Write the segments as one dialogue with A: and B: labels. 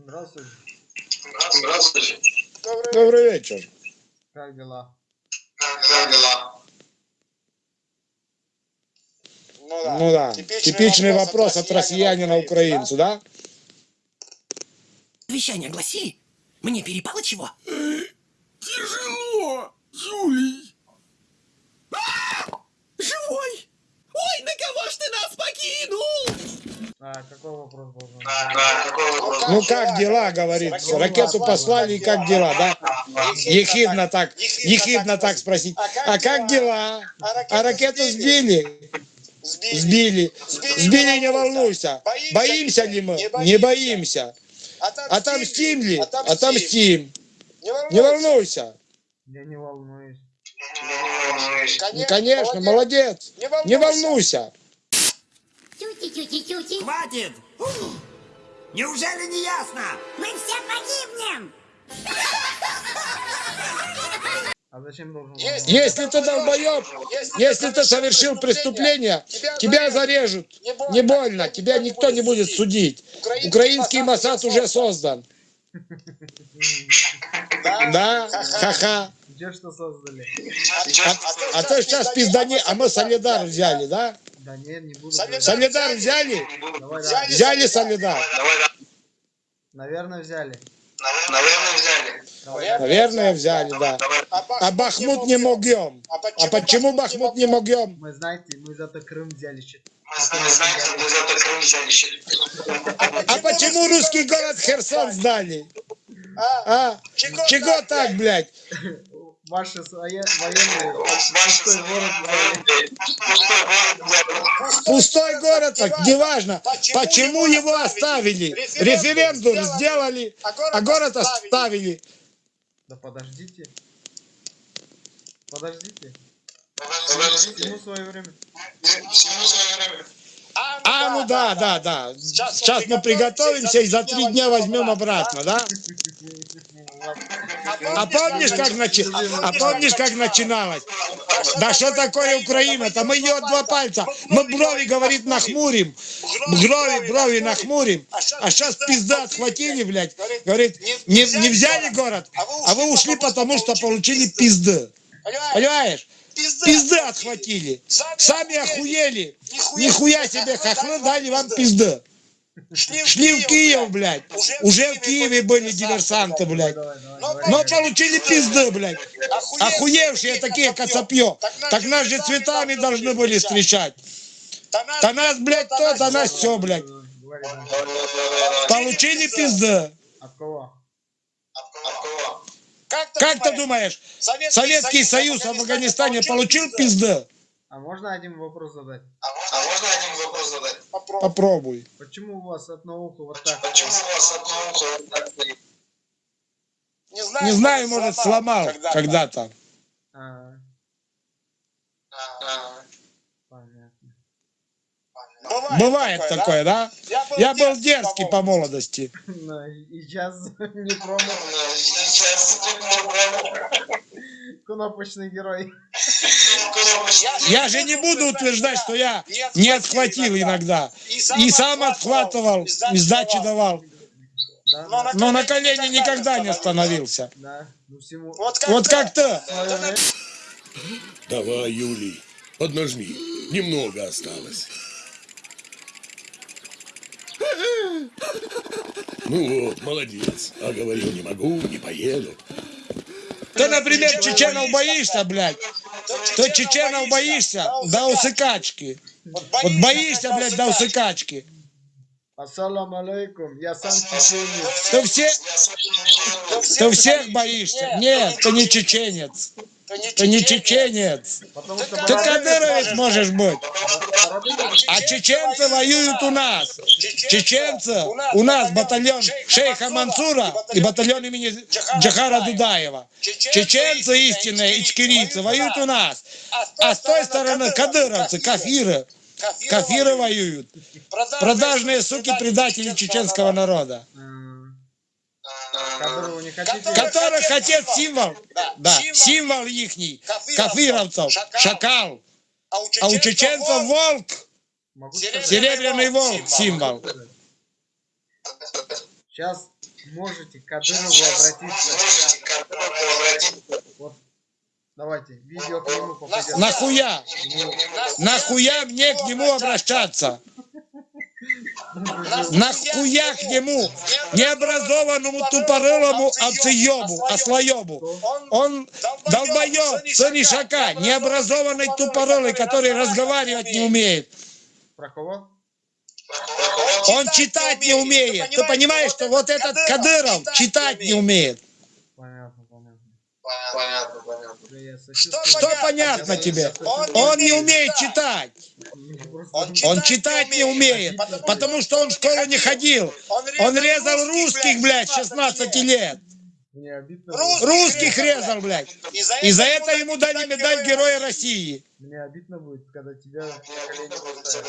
A: Здравствуйте.
B: Здравствуйте.
C: Добрый вечер.
A: Как дела?
B: Как дела?
C: Ну да, типичный вопрос от россиянина украинцу, да?
D: Вещание гласи, мне перепало чего?
E: Тяжело, Юлий.
D: Живой! Ой, на кого ж ты нас покинул?
A: А, какой вопрос должен быть?
B: Да, да, какой вопрос?
C: Ну как дела, говорит. Ракету послали, и как дела, да? Ехидно так, ехидно так спросить. А как дела? А ракету сбили? Сбили. Сбили, не волнуйся. Боимся ли мы? Не боимся. Отомстим ли? Отомстим. Не волнуйся.
A: Я не волнуюсь.
C: Ну, конечно, молодец. Не волнуйся.
D: Хватит! Неужели не ясно?
F: Мы все погибнем.
A: А зачем должен?
C: Если ты долбоеб, если ты совершил преступление, тебя зарежут. Не больно, тебя никто не будет судить. Украинский Масад уже создан. Да, ха-ха.
A: Где что создали?
C: А, а то сейчас пиздане, а мы Солидар взяли, да?
A: Да нет, не буду.
G: Солидар.
A: говорить.
C: Солидар взяли?
A: Давай, давай.
C: Взяли Солидар?
B: Давай, да.
A: Наверное, взяли.
B: Наверное, взяли.
A: Давай.
C: Наверное, взяли, да.
B: Давай.
C: А Бахмут не могем. А почему Бахмут не могем?
A: Мы, знаете, мы зато Крым взяли. щит.
B: Мы знаете, мы зато Крым взяли. щит.
C: А почему русский город Херсон сдали? А? Чего так, блядь?
A: Ваши военные пустой город взяли.
B: Пустой город
C: город, так неважно. Почему его оставили? Референдум сделали, а город оставили.
A: Да подождите. Подождите.
B: Подождите.
A: Всему свое время.
B: Всему свое время.
C: А, ну да, да, да. Сейчас мы приготовимся и за три дня возьмем обратно, да? А помнишь, как, начи... а помнишь, как начиналось? Да что такое Украина-то? Мы ее два пальца. Мы брови, говорит, нахмурим. Брови, брови нахмурим. А сейчас пизда отхватили, блядь. Говорит, не, не взяли город, а вы ушли, потому что получили пизды. Понимаешь? Пизды отхватили. Сами охуели. Нихуя себе хохлы дали вам пизды. Шли в Киев, блядь. Уже в Киеве были диверсанты, блядь.
A: Давай, давай, давай.
C: Но получили пизды, блядь. Охуевшие такие коцопье. Так нас же цветами должны были встречать. Да нас, блядь, то, да нас все, блядь. Получили пизды.
A: От кого?
B: От кого?
C: Как ты думаешь, Советский Союз в Афганистане получил пизды?
A: А можно один вопрос задать?
B: А можно, а можно один вопрос задать?
C: Попробуй.
A: Почему у вас одно ухо вот так?
B: Почему у вас одно ухо вот так стоит?
C: Не знаю, может, сломал когда-то.
A: А,
B: А,
A: понятно.
C: Бывает такое, да? Я был дерзкий по молодости.
A: Ну, и сейчас не
B: ну,
A: Кнопочный герой.
C: Я же не буду утверждать, что я не отхватил иногда. И сам отхватывал, и сдачи давал.
A: Да,
C: Но на колени никогда не становился.
A: да. Ну всему
C: Вот как ты.
A: свое время.
E: Давай, Юлий, поднажми. Немного осталось. Ну вот, молодец. А говорил, не могу, не поеду.
C: Ты, например, чеченов боишься, блядь. Ты чеченов боишься до усыкачки. Вот боишься, блядь, до усыкачки.
A: Ассаламу алейкум. Я сам чеченец.
C: Ты все, ты всех боишься? Нет, ты не чеченец. Ты не чеченец.
A: Потому что
C: Ты кадыровец можешь быть. А чеченцы воюют у нас. Чеченцы у нас батальон шейха Мансура и батальон имени Джахара Дудаева. Чеченцы истинные, ичкерийцы воюют у нас. А с той стороны кадыровцы, кафиры. Кафиры воюют. Продажные суки, предатели чеченского народа.
A: А, не хотите?
C: Которых отец символ. Да, символ ихний. Кафировцев. Шакал. А у чеченцев волк.
A: Могу сказать?
C: Серебряный волк символ.
A: Сейчас можете к Кадырову обратиться.
B: Можете к Кадырову обратиться.
A: Вот, давайте, видео к нему попадет.
C: Нахуя? Нахуя мне к нему обращаться? Нахуя к нему, необразованному тупорылому овцеебу, ослоебу? Он долбоеб, царишака, необразованный тупорылый, который разговаривать не умеет.
A: Про кого?
C: Он читать не умеет. Ты понимаешь, что вот этот Кадыров читать не умеет?
A: Понятно, понятно.
D: Что.
C: Что понятно тебе? Он не умеет читать.
A: Мне просто-
D: Он
C: Он читать не умеет, потому что он в школу не ходил. Он резал русских, блядь, 16 лет.
A: Мне обидно.
D: Рус-
A: будет.
C: Русских резал, блядь. И за это ему дали медаль Героя России.
A: Мне обидно будет, когда тебя за
B: за.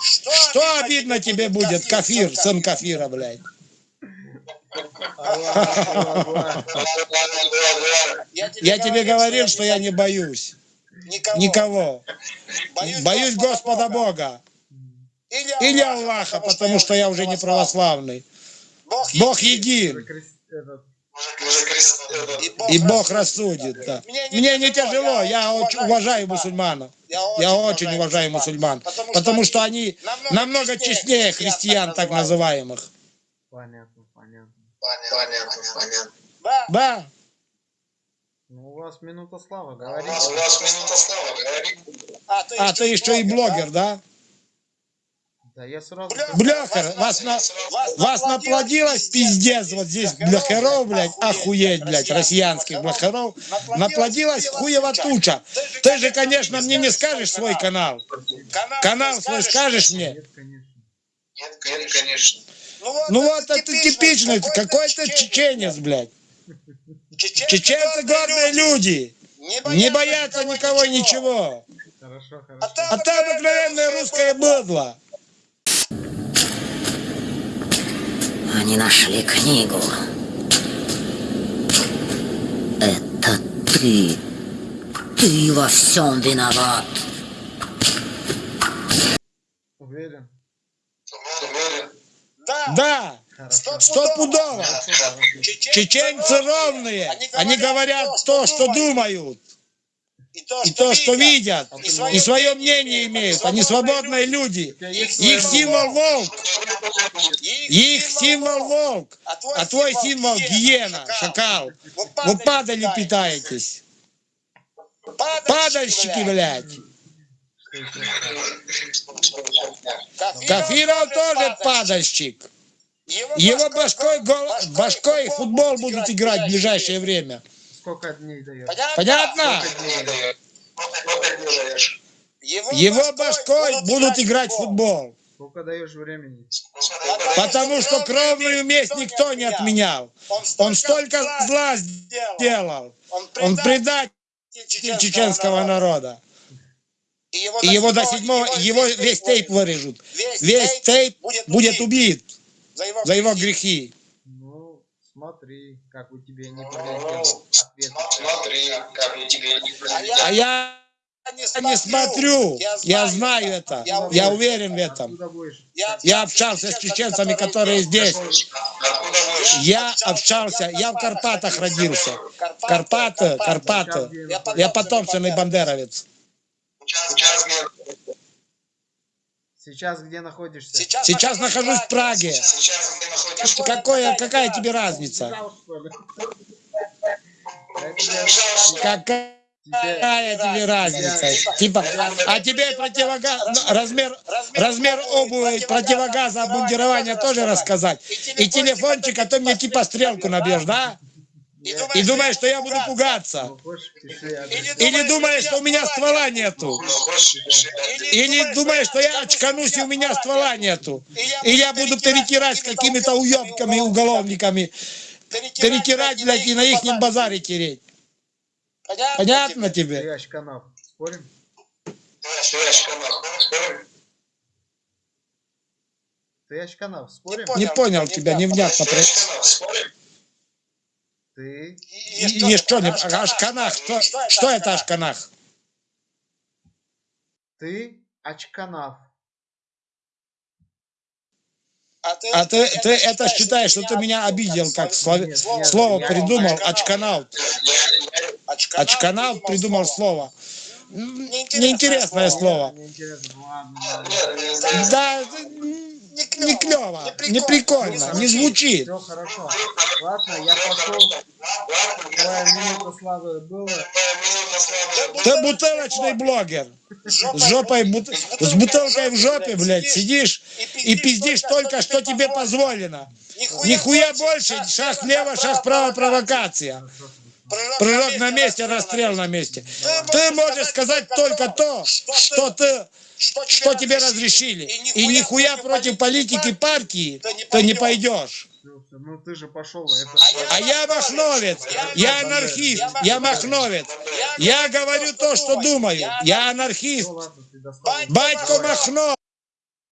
C: Что обидно тебе будет, Кафир, сын Кафира, блядь? Я тебе говорил, что я не боюсь никого. Боюсь Господа Бога. Или Аллаха, потому что я уже не православный. Бог един. И Бог рассудит, да. Мне не тяжело, я очень уважаю мусульманов. Я очень уважаю мусульман. Потому что они намного честнее христиан, так называемых.
A: Понятно, понятно.
B: Понятно, понятно.
C: Да,
A: Ну, у вас минута славы,
B: У нас, у нас минута славы, говори.
C: а ты еще и блогер, да?
A: Да я сразу...
C: Бляха, вас, на, вас наплодилось пиздец вот здесь бляхеров, блядь, охуеть, блядь, россиянских бляхеров. Наплодилась хуева туча. Ты же, конечно, мне не скажешь свой канал. Канал свой скажешь мне?
A: Нет, конечно.
B: Нет, конечно.
C: Ну вот это типичный, какой-то чеченец, блядь. Чеченцы гордые люди, не боятся никого и ничего.
A: Хорошо, хорошо.
C: А ты обыкновенное русское быдло.
F: Они нашли книгу. Это ты. Ты во всем виноват.
A: Уверен?
C: Да,
A: Хорошо.
C: стопудово. Чеченцы ровные, они говорят то, что думают, и то, что видят, и свое мнение. имеют. Они свободные люди. Их
A: свое
C: символ волк, их
D: Их
C: символ волк, а твой символ гиена, шакал. Вы падали питаетесь. Падальщики, блядь. Кафиров тоже падальщик. Его башкой, гол- башкой футбол будут играть в ближайшее время.
A: Сколько дней дает?
C: Понятно? Его башкой будут играть в футбол.
A: Сколько даешь времени?
C: Потому что кровную месть никто не отменял. Он столько зла сделал. Он предатель чеченского народа.
D: И
C: И его до седьмого, его весь тейп вырежут. Весь тейп будет убит за его грехи.
A: Ну, смотри, как у тебя не
B: Ну,
A: прилетел ответ.
B: Смотри, как у тебя не
C: А я не смотрю, я знаю это, я уверен в этом.
A: Будешь?
C: Я общался с чеченцами, которые здесь. Я общался, я в Карпатах родился. Карпаты, Карпаты. Я потомственный бандеровец.
B: Сейчас где?
A: Сейчас где находишься?
C: Сейчас нахожусь в Праге.
B: Сейчас где находишься?
C: Какое, какая тебе разница?
A: Убежал, что ли? Я тебе-
C: Какая тебе разница? Типа, а тебе противогаз, размер, размер обуви, противогаза, обмундирования тоже рассказать? И телефончик, а то мне типа стрелку набьешь, да? И думаешь, что я буду пугаться?
A: Ну, адрес.
C: Или думаешь, что у меня ствола нету?
B: Ну, пиши.
C: Или думаешь, что я очканусь, и у меня ствола нету? И я буду перетирать с какими-то уебками, уголовниками. Перетирать, блядь, и на их базаре тереть. Понятно тебе?
A: Спорим?
B: Ты Ашканах, спорим?
A: Ты Ачканав. Спорим?
C: Не понял тебя, невнятно.
B: Спорим?
A: Ты
C: И, и что, не, Ашканах, что, что это Ашканах?
A: Ты Ачканав.
C: А ты, ты это считаешь, что ты меня обидел, как слове-
A: Нет, нет,
C: слово
A: я-
C: придумал, очканал. Очканал придумал слово. М, Неинтересное слово.
A: Мне интересно, ну ладно.
B: Нет, не-
C: Да, не клево, не прикольно, не звучит.
A: Все хорошо. Ладно, я пошел. Твоя минута славы была.
C: Ты бутылочный блогер. С жопой, бут- с бутылкой в жопе, блядь, сидишь и пиздишь только, что тебе позволено. Нихуя больше, шаг влево, шаг вправо, провокация. Прыжок на месте, расстрел на месте. Ты можешь сказать только то, что ты, что тебе разрешили. И нихуя против политики партии ты не пойдешь.
A: Ну ты же пошел. Это
C: А я махновец, я анархист, я махновец. Я говорю то, что думаю. Я анархист. Батько Махно.